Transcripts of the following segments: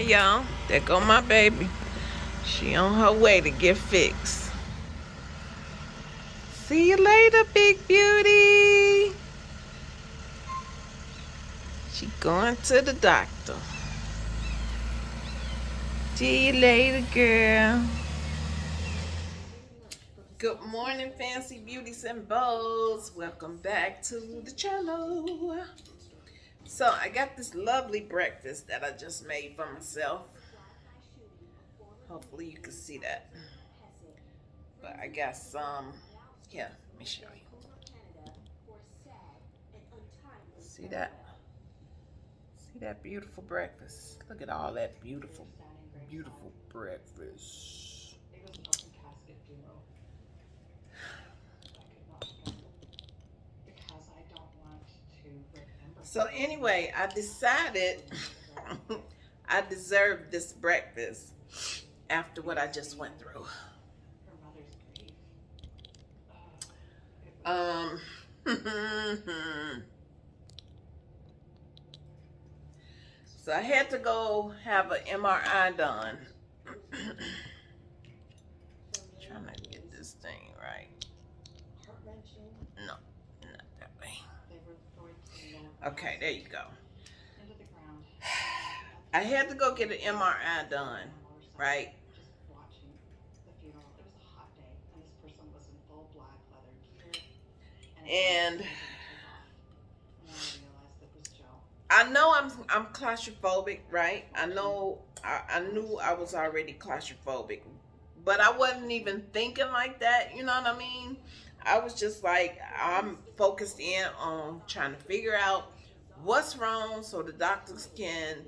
Hey y'all, there go my baby. She on her way to get fixed. See you later, big beauty. She going to the doctor. See you later, girl. Good morning, fancy beauties and bows. Welcome back to the channel. So I got this lovely breakfast that I just made for myself. Hopefully you can see that. But I got some, yeah, let me show you. See that? See that beautiful breakfast? Look at all that beautiful, beautiful breakfast. So anyway, I decided I deserved this breakfast after what I just went through. Um, so I had to go have an MRI done. trying to get this thing right. No, not that way. Okay, there you go. I had to go get an MRI done, right? And I know I'm I'm claustrophobic, right? I know I, I knew I was already claustrophobic, but I wasn't even thinking like that. You know what I mean? I was just like I'm focused in on trying to figure out what's wrong so the doctors can,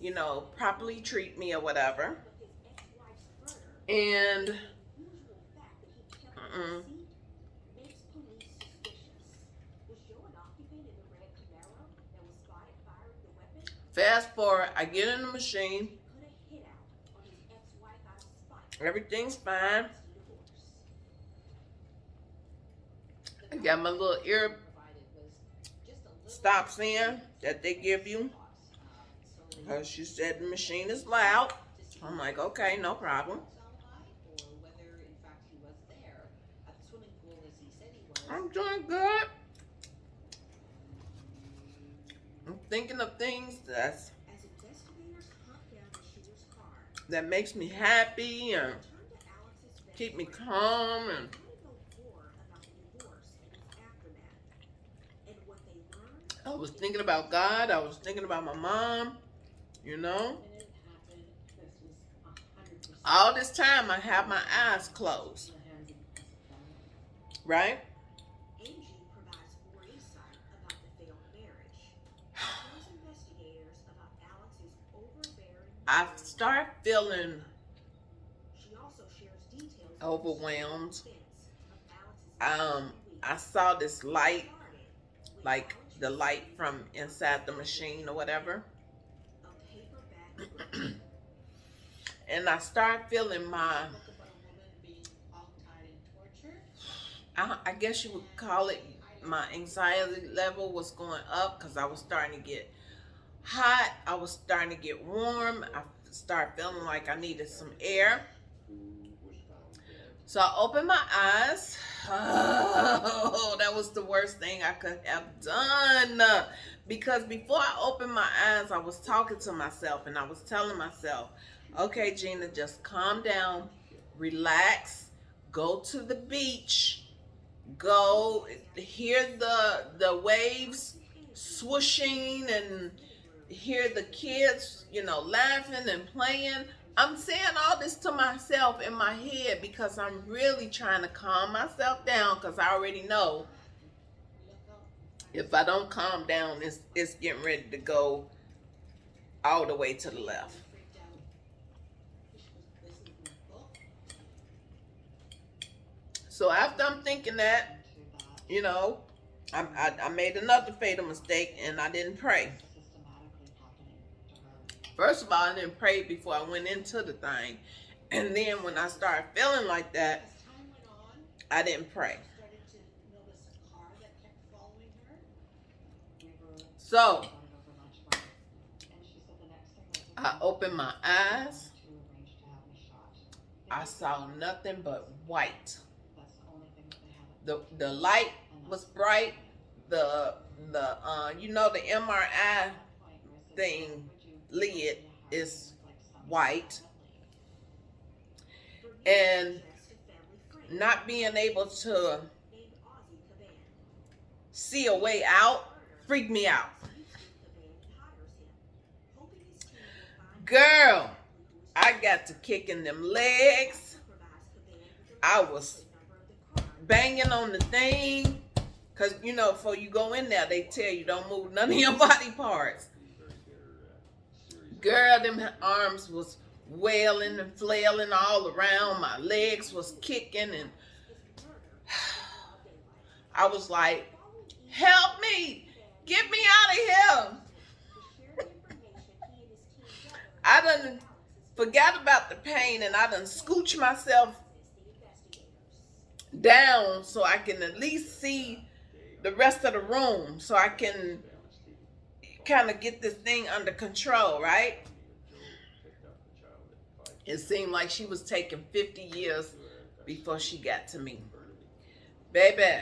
you know, properly treat me or whatever. And -uh. Fast forward, I get in the machine. Everything's fine. I got my little ear stops in that they give you. Because she said the machine is loud. I'm like, okay, no problem. I'm doing good. I'm thinking of things that's that makes me happy and keep me calm and I was thinking about God. I was thinking about my mom, you know. All this time I have my eyes closed. Right? I start feeling overwhelmed. Um, I saw this light, like the light from inside the machine or whatever. and I start feeling my, I, I guess you would call it my anxiety level was going up because I was starting to get hot. I was starting to get warm. I started feeling like I needed some air. So I opened my eyes. Oh, that was the worst thing I could have done. Because before I opened my eyes, I was talking to myself and I was telling myself, okay, Gina, just calm down, relax, go to the beach, go hear the, the waves swooshing and hear the kids, you know, laughing and playing. I'm saying all this to myself in my head because I'm really trying to calm myself down because I already know if I don't calm down, it's, it's getting ready to go all the way to the left. So after I'm thinking that, you know, I, I, I made another fatal mistake and I didn't pray. First of all, I didn't pray before I went into the thing. And then when I started feeling like that, I didn't pray. So, I opened my eyes. I saw nothing but white. The the light was bright. The the uh you know the MRI thing lid is white. And not being able to see a way out freaked me out. Girl, I got to kicking them legs. I was banging on the thing. Cause you know, before you go in there, they tell you don't move none of your body parts. Girl, them arms was wailing and flailing all around. My legs was kicking and I was like, help me, get me out of here. I done forgot about the pain and I done scooch myself down so I can at least see the rest of the room so I can kind of get this thing under control, right? It seemed like she was taking 50 years before she got to me. Baby.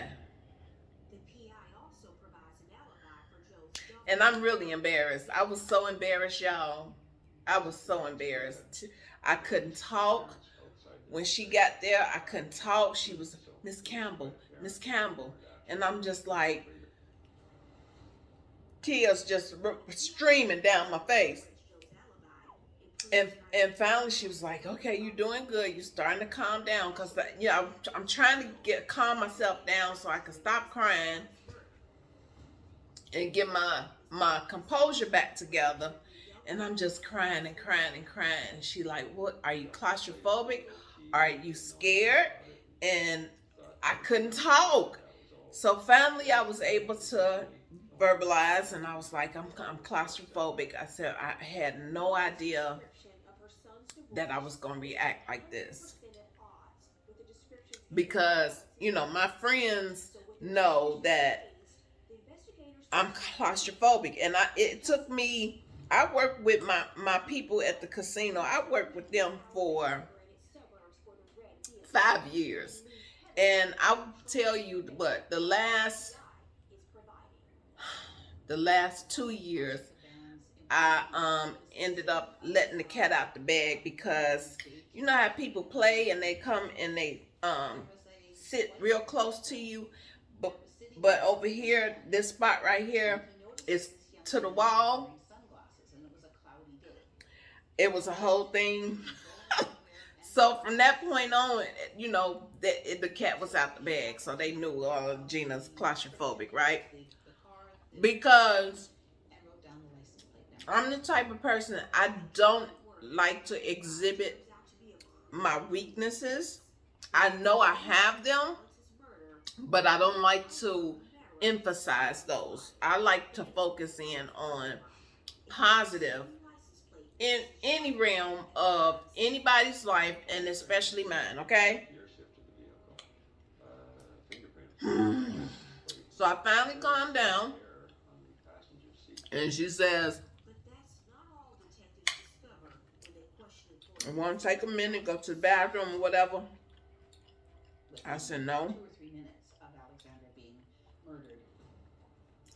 And I'm really embarrassed. I was so embarrassed, y'all. I was so embarrassed. I couldn't talk. When she got there, I couldn't talk. She was, Miss Campbell, Miss Campbell. And I'm just like, tears just streaming down my face. And and finally she was like, okay, you're doing good. You're starting to calm down. Because, uh, you know, I'm, I'm trying to get calm myself down so I can stop crying and get my, my composure back together and I'm just crying and crying and crying. And she like, what, are you claustrophobic? Are you scared? And I couldn't talk. So finally I was able to verbalize and I was like, I'm, I'm claustrophobic. I said, I had no idea that I was going to react like this. Because, you know, my friends know that I'm claustrophobic. And I, it took me I worked with my, my people at the casino. I worked with them for five years. And I'll tell you what, the last the last two years, I um ended up letting the cat out the bag because you know how people play and they come and they um sit real close to you. But but over here, this spot right here is to the wall it was a whole thing. so from that point on, you know, the, the cat was out the bag. So they knew uh, Gina's claustrophobic, right? Because I'm the type of person, I don't like to exhibit my weaknesses. I know I have them, but I don't like to emphasize those. I like to focus in on positive in any realm of anybody's life and especially mine, okay? so I finally calmed down and she says, I want to take a minute, go to the bathroom or whatever. I said, no.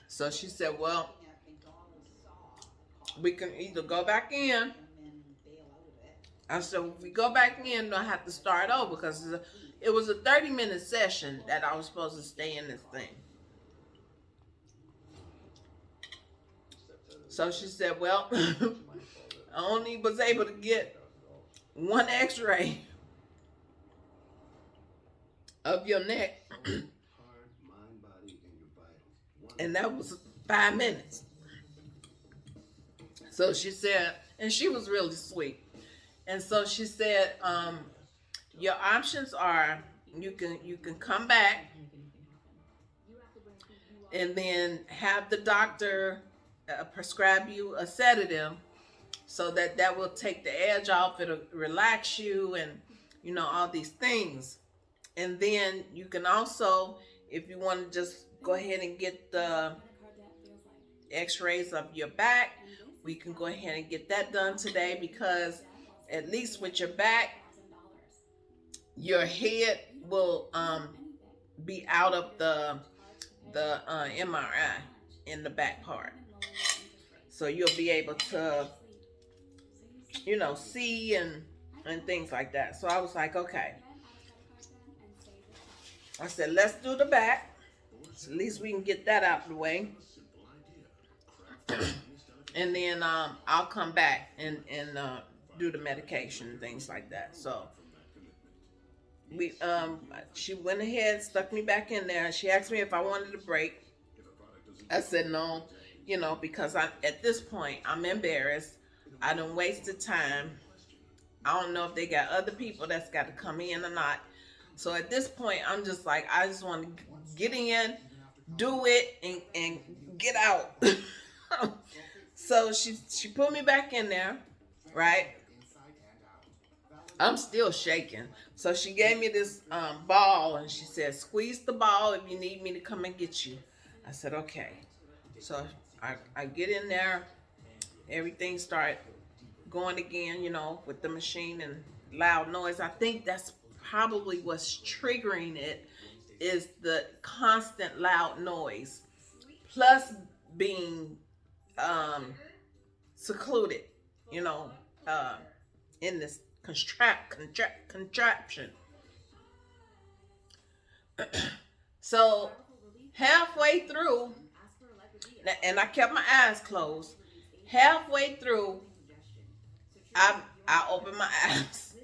So she said, well, we can either go back in. I said, if we go back in, I have to start over because it was a 30 minute session that I was supposed to stay in this thing. So she said, well, I only was able to get one x-ray of your neck. and that was five minutes. So she said, and she was really sweet. And so she said, um, your options are you can you can come back and then have the doctor uh, prescribe you a sedative so that that will take the edge off it'll relax you and you know all these things and then you can also if you want to just go ahead and get the x-rays of your back we can go ahead and get that done today because at least with your back, your head will um, be out of the the uh, MRI in the back part. So you'll be able to, you know, see and and things like that. So I was like, okay. I said, let's do the back. So at least we can get that out of the way. and then um, I'll come back and, and uh, do the medication and things like that. So we um she went ahead, stuck me back in there. She asked me if I wanted a break. I said no, you know, because I at this point I'm embarrassed. I don't waste the time. I don't know if they got other people that's got to come in or not. So at this point, I'm just like, I just want to get in, do it, and, and get out. so she she put me back in there, right? I'm still shaking. So she gave me this um, ball and she said, squeeze the ball if you need me to come and get you. I said, okay. So I, I get in there. Everything start going again, you know, with the machine and loud noise. I think that's probably what's triggering it is the constant loud noise plus being um, secluded, you know, uh, in this contract, contract contraption. so halfway through, and I kept my eyes closed. Halfway through, I I opened my eyes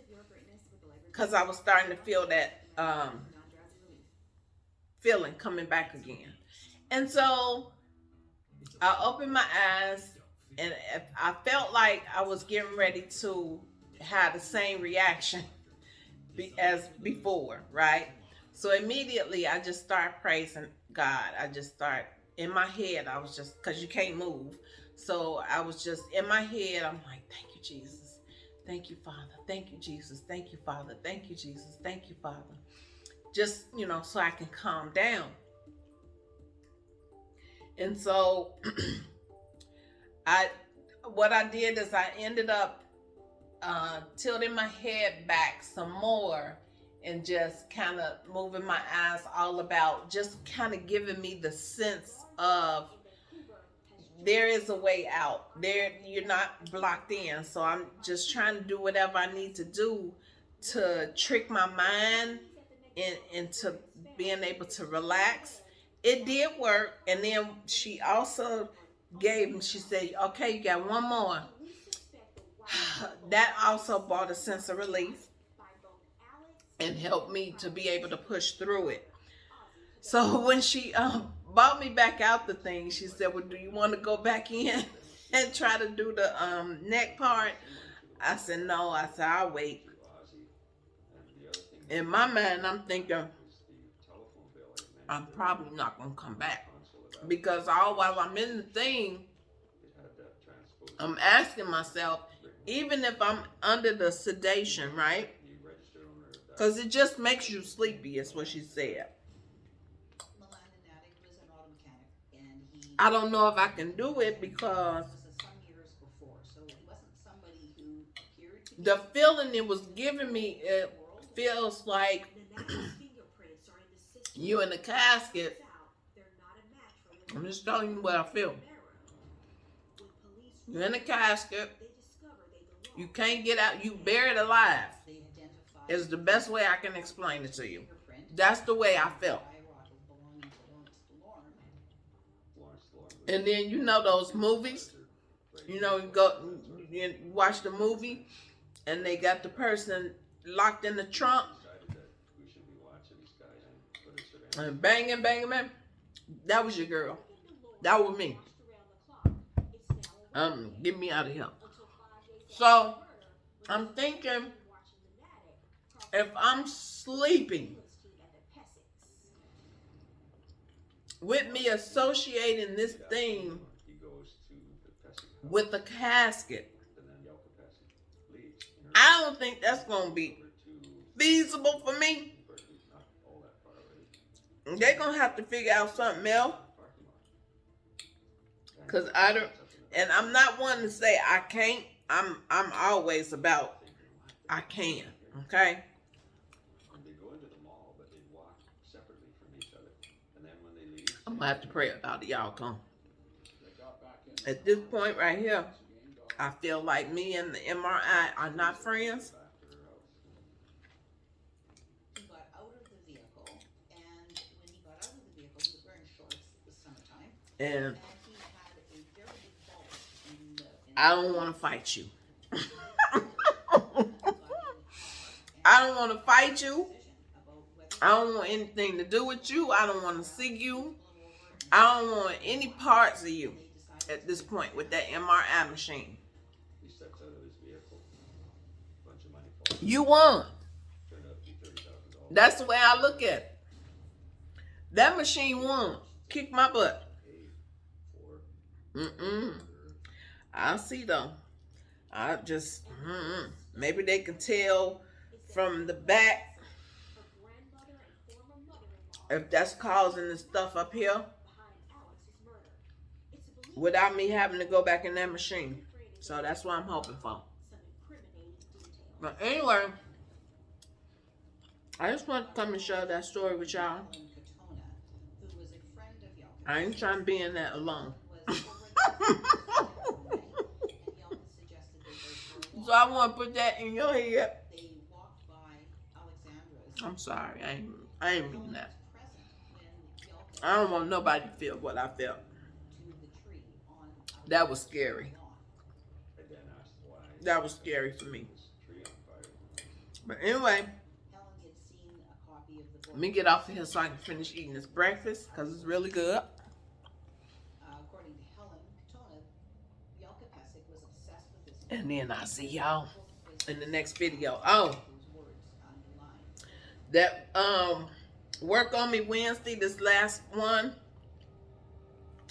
because I was starting to feel that um, feeling coming back again, and so I opened my eyes, and I felt like I was getting ready to have the same reaction as before, right? So immediately I just start praising God. I just start in my head. I was just because you can't move. So I was just in my head. I'm like, thank you, Jesus. Thank you, Father. Thank you, Jesus. Thank you, Father. Thank you, Jesus. Thank you, Father. Just, you know, so I can calm down. And so I what I did is I ended up uh, tilting my head back some more and just kind of moving my eyes all about, just kind of giving me the sense of there is a way out. There, you're not blocked in. So I'm just trying to do whatever I need to do to trick my mind in, into being able to relax. It did work. And then she also gave, me, she said, okay, you got one more that also brought a sense of relief and helped me to be able to push through it. So when she um, brought me back out the thing, she said, well, do you want to go back in and try to do the um, neck part? I said, no. I said, I'll wait. In my mind, I'm thinking, I'm probably not going to come back. Because all while I'm in the thing, I'm asking myself, even if I'm under the sedation, right? Because it just makes you sleepy, is what she said. I don't know if I can do it because the feeling it was giving me, it feels like you in the casket. I'm just telling you what I feel. You're in the casket you can't get out. You buried alive. Is the best way I can explain it to you. That's the way I felt. And then you know those movies. You know, you go you watch the movie, and they got the person locked in the trunk. And banging, banging, banging. That was your girl. That was me. Um, get me out of here. So I'm thinking if I'm sleeping with me associating this thing with the casket, I don't think that's going to be feasible for me. They're going to have to figure out something else. Because I don't, And I'm not one to say I can't. I'm I'm always about I can. Okay. And they go into the mall, but they walk separately from each other. And then when they leave, I'm gonna have to pray about it, y'all come. They got back in. At this point right here, I feel like me and the MRI are not friends. after her house. He got out of the vehicle, and when he got out of the vehicle, he was wearing shorts, it was summertime, And and he had a very big bulge in the. in I don't want to fight you. He got in the car, I don't want to fight you. decision about whether I don't want anything to do with you. I don't want to see you. I don't want any parts of you at this point with that MRI machine. He steps out of his vehicle. Bunch of money falls. You won. Turned out to be thirty thousand dollars. That's the way I look at it. That machine won. Kick my butt. Mm-mm. I see though. I just mm-mm. maybe they can tell from the back if that's causing the stuff up here without me having to go back in that machine. So that's what I'm hoping for. But anyway, I just want to come and share that story with y'all. I ain't trying to be in that alone. So. I want to put that in your head. I'm sorry, I ain't, I ain't mean that. I don't want nobody to feel what I felt. to the tree on That was scary. That was scary for me. But anyway, let me get off of here so I can finish eating this breakfast because it's really good. And then I'll see y'all in the next video. Oh, that um work on me Wednesday, this last one.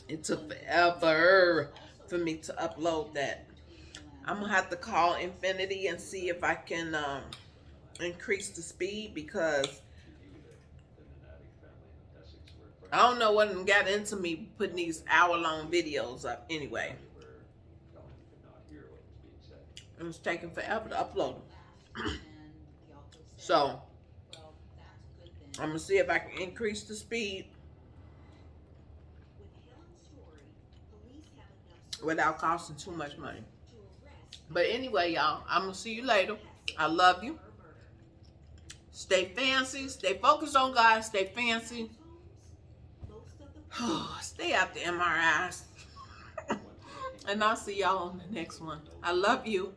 It took forever for me to upload that. I'm gonna have to call Xfinity and see if I can um increase the speed because She knew that the Nenati family and the Essex were I don't know what got into me putting these hour long videos up anyway. Where Helen could not hear what was being said. It was taking forever to upload them. And Yelka said, So well, that's good then. I'm gonna see if I can increase the speed With Helen's story, police have enough without costing too much money. But anyway, y'all, I'm gonna see you later. I love you. Stay fancy. Stay focused on God. Stay fancy. Stay out the MRIs. and I'll see y'all on the next one. I love you.